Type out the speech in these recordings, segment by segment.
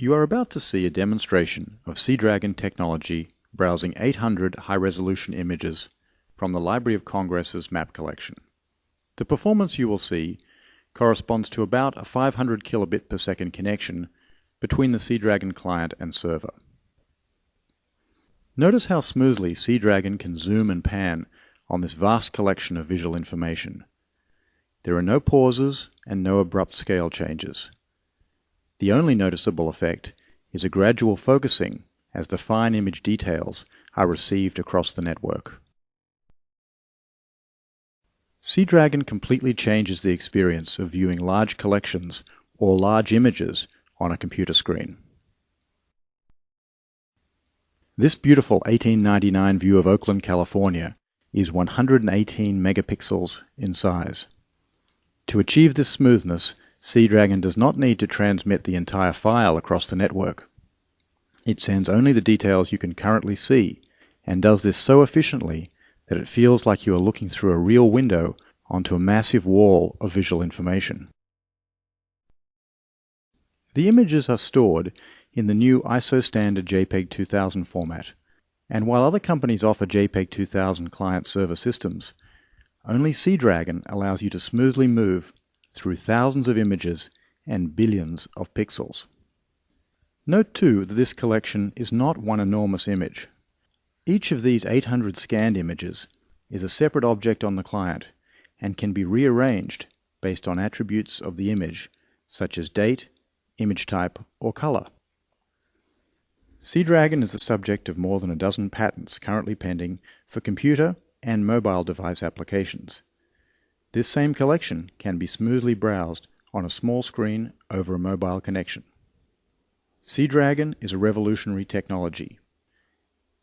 You are about to see a demonstration of Seadragon technology browsing 800 high-resolution images from the Library of Congress's map collection. The performance you will see corresponds to about a 500 kilobit per second connection between the Seadragon client and server. Notice how smoothly Seadragon can zoom and pan on this vast collection of visual information. There are no pauses and no abrupt scale changes. The only noticeable effect is a gradual focusing as the fine image details are received across the network. Seadragon completely changes the experience of viewing large collections or large images on a computer screen. This beautiful 1899 view of Oakland, California is 118 megapixels in size. To achieve this smoothness, Seadragon does not need to transmit the entire file across the network. It sends only the details you can currently see, and does this so efficiently that it feels like you are looking through a real window onto a massive wall of visual information. The images are stored in the new ISO standard JPEG 2000 format, and while other companies offer JPEG 2000 client-server systems, only Seadragon allows you to smoothly move through thousands of images and billions of pixels. Note too that this collection is not one enormous image. Each of these 800 scanned images is a separate object on the client and can be rearranged based on attributes of the image such as date, image type, or color. Seadragon is the subject of more than a dozen patents currently pending for computer and mobile device applications. This same collection can be smoothly browsed on a small screen over a mobile connection. Seadragon is a revolutionary technology.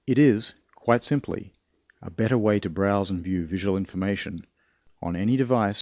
It is, quite simply, a better way to browse and view visual information on any device